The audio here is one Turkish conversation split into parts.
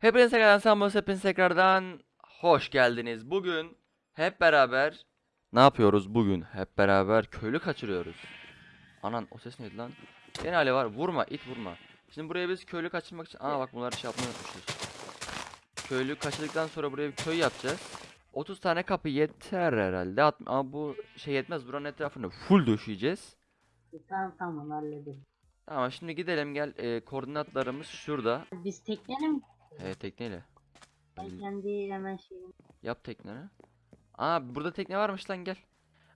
Hepinize tekrardan selamlar, hepiniz tekrardan hoş geldiniz. Bugün hep beraber ne yapıyoruz bugün? Hep beraber köylü kaçırıyoruz. Anan o ses neydi lan? Gene hali var. Vurma, it vurma. Şimdi buraya biz köylü kaçırmak için... Aa bak bunları şey yapmayı unutmuşuz. Köylü kaçırdıktan sonra buraya bir köy yapacağız. 30 tane kapı yeter herhalde. At- Ama bu şey yetmez. Buranın etrafını full döşeyeceğiz. Tamam tamam halledelim. Tamam şimdi gidelim gel. Ee, koordinatlarımız şurada. Biz tekneyle mi? Ee, tekneyle. Ben kendi hemen şeyim. Yap tekneni. Aa burada tekne varmış lan gel.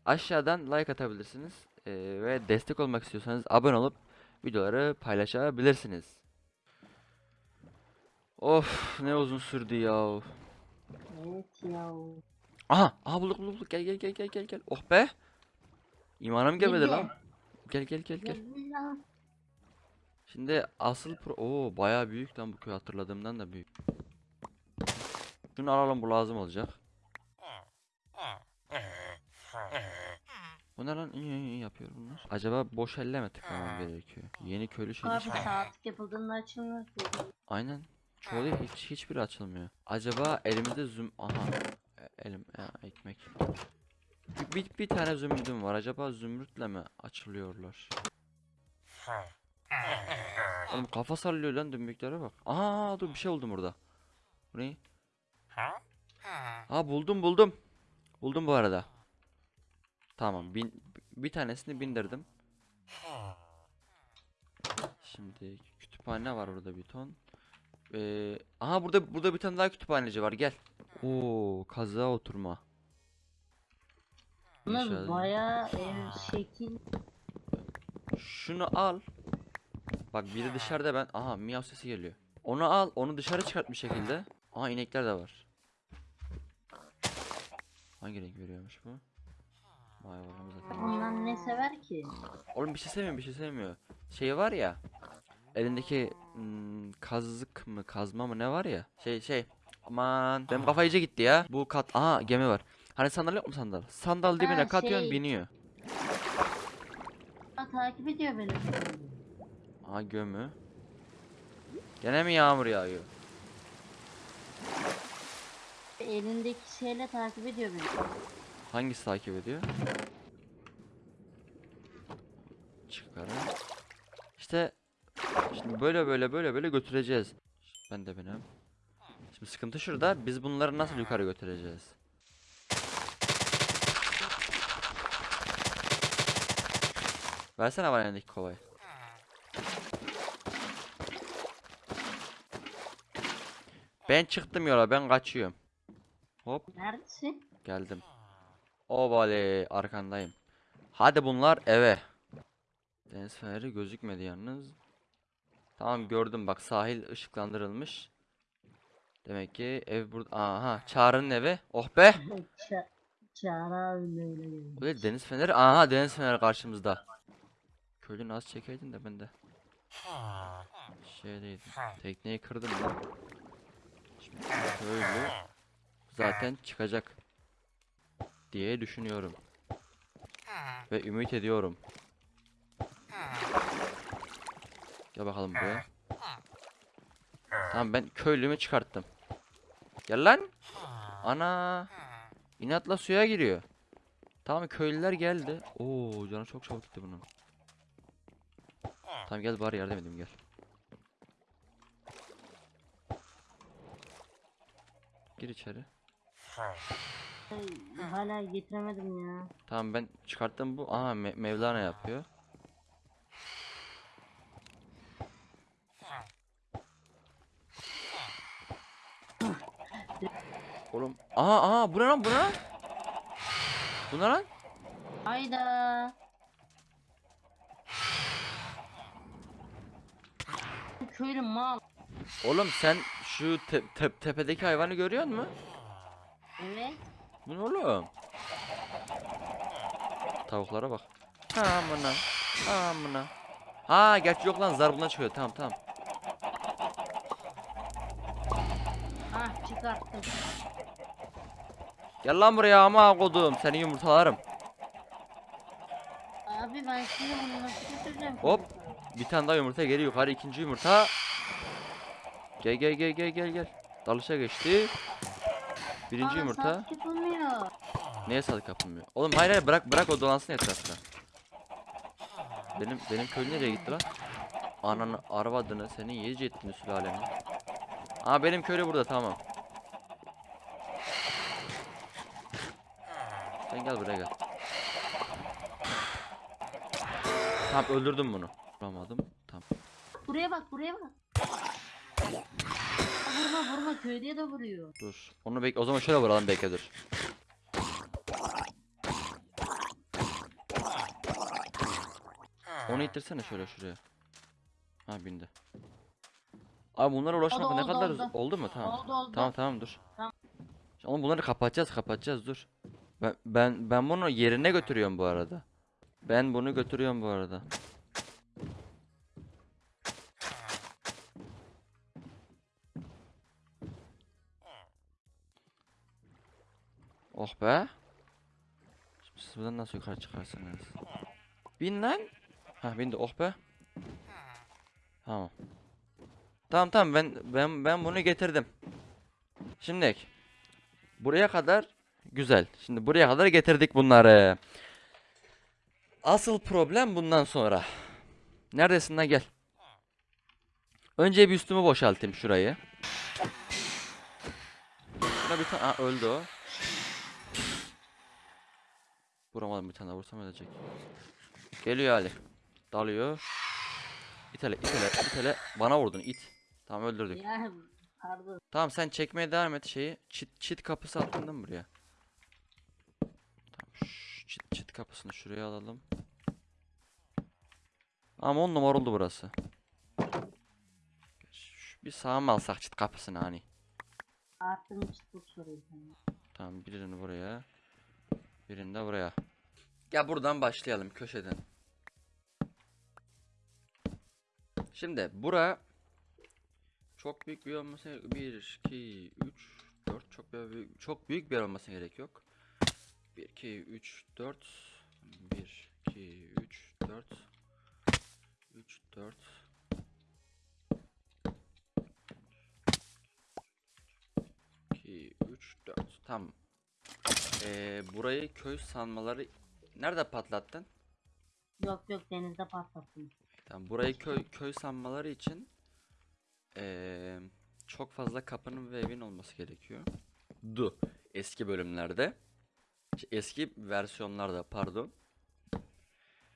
Aşağıdan like atabilirsiniz. Ee, ve destek olmak istiyorsanız abone olup videoları paylaşabilirsiniz. Of ne uzun sürdü ya. Evet ya. Aha, aha bulduk bulduk bulduk. Gel gel gel gel gel gel. Oh be. İmanım gelmedi Nerede? lan. Gel gel gel gel. Şimdi asıl pro... Oo bayağı büyük lan bu köy hatırladığımdan da büyük. Şunu alalım bu lazım olacak. Bu ne lan? İyi iyi yapıyor bunlar. Acaba boş elle mi tıklamam gerekiyor? Yeni köylü şey Abi saatlik yapıldığında açılmıyor. Aynen. Çoğu değil, hiç hiçbiri açılmıyor. Acaba elimizde züm... Aha. E- Elim ya, ekmek. Bir, bir, bir tane zümrütüm var. Acaba zümrütle mi açılıyorlar? Oğlum kafa sallıyor lan dümbüklere bak. Aa dur bir şey buldum burada. Bu ne? Ha buldum buldum. Buldum bu arada. Tamam bin, bir tanesini bindirdim. Şimdi kütüphane var burada bir ton. Ee, aha burada burada bir tane daha kütüphaneci var gel. Oo kazığa oturma. Bunlar bayağı ev şekil. Şunu al. Bak biri dışarıda ben. Aha miyav sesi geliyor. Onu al. Onu dışarı çıkart bir şekilde. Aha inekler de var. Hangi renk veriyormuş bu? Vay vay zaten. Bundan ne sever ki? Oğlum bir şey sevmiyor bir şey sevmiyor. Şey var ya. Elindeki hmm, kazık mı kazma mı ne var ya? Şey şey. Aman benim kafa iyice gitti ya. Bu kat. Aha gemi var. Hani sandal yok mu sandal? Sandal dibine Ha, katıyorsun şey. biniyor. Ha, takip ediyor beni. Aha gömü. Gene mi yağmur yağıyor? Elindeki şeyle takip ediyor beni. Hangisi takip ediyor? Çıkarın. İşte şimdi böyle böyle böyle böyle götüreceğiz. Ben de benim. Şimdi sıkıntı şurada. Biz bunları nasıl yukarı götüreceğiz? Versene bana elindeki kovayı. Ben çıktım yola. Ben kaçıyorum. Hop. Neredesin? Geldim. Obale arkandayım. Hadi bunlar eve. Deniz feneri gözükmedi yalnız. Tamam gördüm bak sahil ışıklandırılmış. Demek ki ev burada. Aha Çağrı'nın evi. Oh be. Ça Çağrı abi öyle deniz feneri. Aha deniz feneri karşımızda. Köylü az çekeydin de ben de. Şeydeydim. Tekneyi kırdım lan. Köylü zaten çıkacak diye düşünüyorum. Ve ümit ediyorum. Gel bakalım buraya. Tamam ben köylümü çıkarttım. Gel lan. Ana. İnatla suya giriyor. Tamam köylüler geldi. Oo canı çok çabuk gitti bunun. Tamam gel bari yardım edeyim gel. Gir içeri. Hala getiremedim ya. Tamam ben çıkarttım bu. Aha Me- Mevlana yapıyor. Oğlum. Aha aha bu ne lan bu ne lan? Bu ne lan? Hayda. Köylü mal. Oğlum sen şu te- te- tepedeki hayvanı görüyor musun? Evet. Bu ne oğlum? Tavuklara bak. Amına. Amına. Ha gerçi yok lan zar bundan çıkıyor. Tamam tamam. Ah çıkarttım. Gel lan buraya ama kodum. Seni yumurtalarım. Abi ben şimdi bunu nasıl götüreceğim? Hop. Bir tane daha yumurta geri yukarı ikinci yumurta. Gel gel gel gel gel gel. Dalışa geçti. Birinci Aa, yumurta. yapılmıyor. Neye sadık kapılmıyor? Oğlum hayır hayır bırak bırak o dolansın etrafta. Benim benim köy nereye gitti lan? Ananı arvadını senin yiyece ettiğini sülaleni. Aa benim köylü burada tamam. Sen gel buraya gel. Tamam öldürdüm bunu. Vuramadım. Tamam. Buraya bak buraya bak. Vurma vurma köylüye de vuruyor. Dur. Onu bek o zaman şöyle vuralım bekle dur. Onu ittirsene şöyle şuraya. Ha bindi. Abi bunlara ulaşmak Oldu, ne oldu, kadar oldu. oldu mu? Tamam. Oldu oldu. Tamam tamam dur. Tamam. Oğlum bunları kapatacağız kapatacağız dur. Ben ben ben bunu yerine götürüyorum bu arada. Ben bunu götürüyorum bu arada. Oh be. Şimdi siz buradan nasıl yukarı çıkarsınız? Bin lan. Ha bindi oh be. Tamam. Tamam tamam ben ben ben bunu getirdim. Şimdi buraya kadar güzel. Şimdi buraya kadar getirdik bunları. Asıl problem bundan sonra. Neredesin lan gel. Önce bir üstümü boşaltayım şurayı. Şuna bir tane öldü o. Vuramadım bir tane vursam ölecek. Geliyor Ali. Dalıyor. İtele itele itele. Bana vurdun it. Tamam öldürdük. Ya pardon. Tamam sen çekmeye devam et şeyi. Çit çit kapısı attın değil mi buraya? Tamam çit çit kapısını şuraya alalım. Ama on numara oldu burası. Bir sağa mı alsak çit kapısını hani? Çıtlık soruyor sana. Tamam birini buraya. Birini de buraya. Ya buradan başlayalım köşeden. Şimdi bura çok büyük bir olması 1 2 3 4 çok büyük çok büyük bir yer olmasına gerek yok. 1 2 3 4 1 2 3 4 3 4 2 3 4 Tamam. Ee, burayı köy sanmaları nerede patlattın? Yok yok denizde patlattım. Tamam burayı köy köy sanmaları için eee, çok fazla kapının ve evin olması gerekiyor. Du eski bölümlerde. Eski versiyonlarda pardon.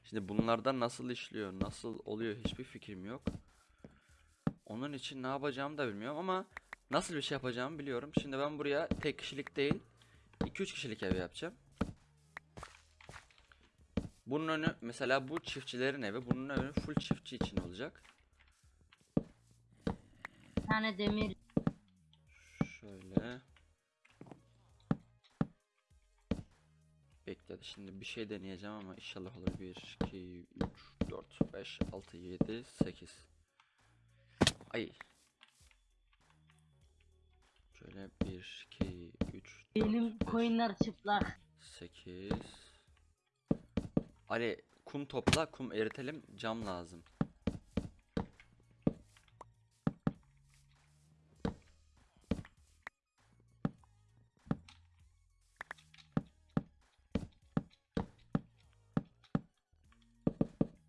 Şimdi bunlardan nasıl işliyor, nasıl oluyor hiçbir fikrim yok. Onun için ne yapacağımı da bilmiyorum ama nasıl bir şey yapacağımı biliyorum. Şimdi ben buraya tek kişilik değil 2-3 kişilik ev yapacağım. Bunun önü mesela bu çiftçilerin evi bunun önü full çiftçi için olacak. Bir tane demir Şöyle. Bekledi. Şimdi bir şey deneyeceğim ama inşallah olur. 1, 2, 3, 4, 5, 6, 7, 8. Ay. Şöyle 1, 2, 3, 4, benim 5, koyunlar çıplak. 8. Ali kum topla, kum eritelim, cam lazım.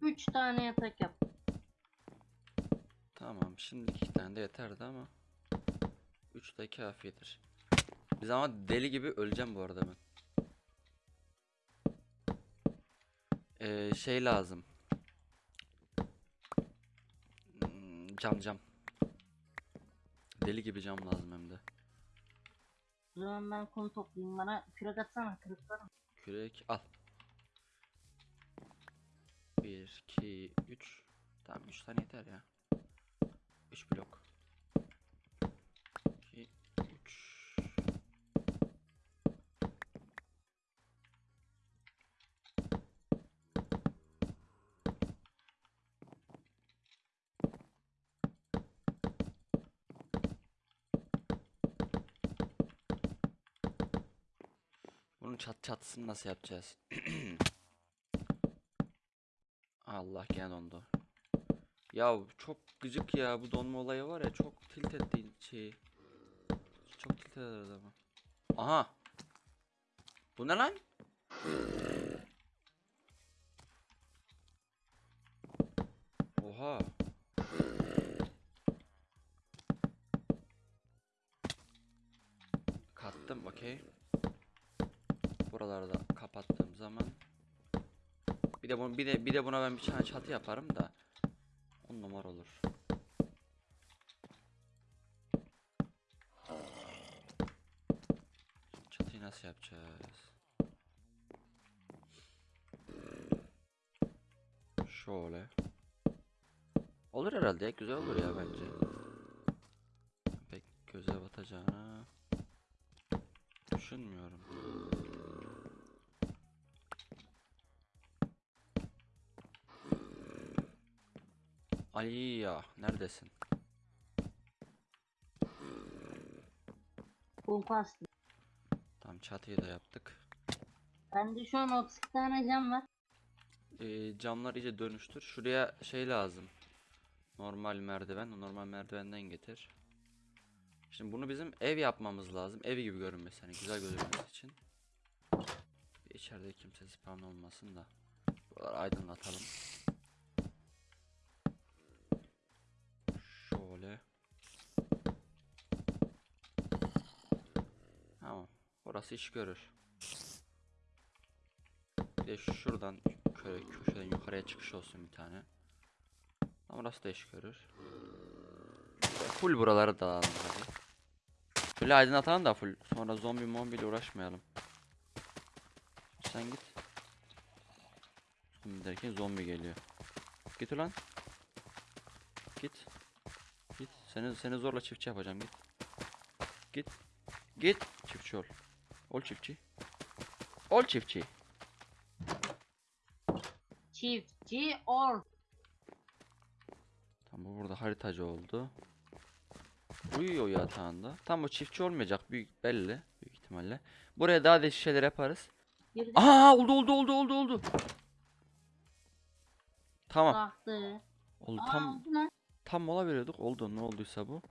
Üç tane yatak yap. Tamam, şimdi iki tane de yeterdi ama 3 de kafidir. Biz ama deli gibi öleceğim bu arada ben. Ee, şey lazım. Hmm, Cam cam. Deli gibi cam lazım hem de. O zaman ben kum toplayayım bana kürek atsana kırıklarım. Kürek al. 1 2 3 Tamam 3 tane yeter ya. 3 blok. Bunun çat çatısını nasıl yapacağız? Allah gene dondu. Ya çok gıcık ya bu donma olayı var ya çok tilt etti şeyi. Çok tilt eder adamı. Aha. Bu ne lan? Oha. Kattım okey. Buraları da kapattığım zaman bir de bunu bir de bir de buna ben bir tane çatı yaparım da on numara olur. Şimdi çatıyı nasıl yapacağız? Şöyle. Olur herhalde ya, güzel olur ya bence. Pek göze batacağını düşünmüyorum. Ali ya neredesin? Kumpas. Tam çatıyı da yaptık. Bende şu an 30 tane cam var. Ee, camlar iyice dönüştür. Şuraya şey lazım. Normal merdiven. Normal merdivenden getir. Şimdi bunu bizim ev yapmamız lazım. Ev gibi görünmesi. Hani güzel gözükmesi için. İçeride kimse spawn olmasın da. Buraları aydınlatalım. Burası iş görür. Bir de şuradan köy köşeden yukarıya çıkış olsun bir tane. Orası da iş görür. Full buraları dağılalım hadi. Böyle aydınlatalım da full. Sonra zombi mombi ile uğraşmayalım. Sen git. Zombi derken zombi geliyor. Git ulan. Git. Git. Seni seni zorla çiftçi yapacağım git. Git. Git. Çiftçi ol. Ol çiftçi. Ol çiftçi. Çiftçi ol. Tam bu burada haritacı oldu. Uyuyor yatağında. Tam bu çiftçi olmayacak büyük belli büyük ihtimalle. Buraya daha değişik şeyler yaparız. Girdi. Aa oldu oldu oldu oldu oldu. Tamam. Baktı. Oldu Aa, tam oldu lan. tam mola veriyorduk. Oldu ne olduysa bu.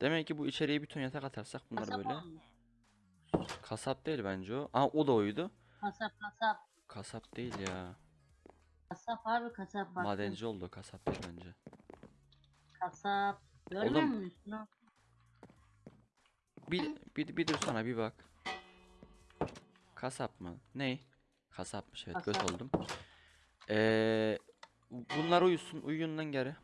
Demek ki bu içeriye bir ton yatak atarsak bunlar böyle. olmuş. Kasap değil bence o. Aa o da oydu. Kasap kasap. Kasap değil ya. Kasap abi kasap bak. Madenci oldu kasap değil bence. Kasap. Görmüyor Oğlum. musun? Bir, bir, bir dur sana bir bak. Kasap mı? Ney? Kasapmış evet Kasap. oldum. Ee, bunlar uyusun uyuyun lan geri.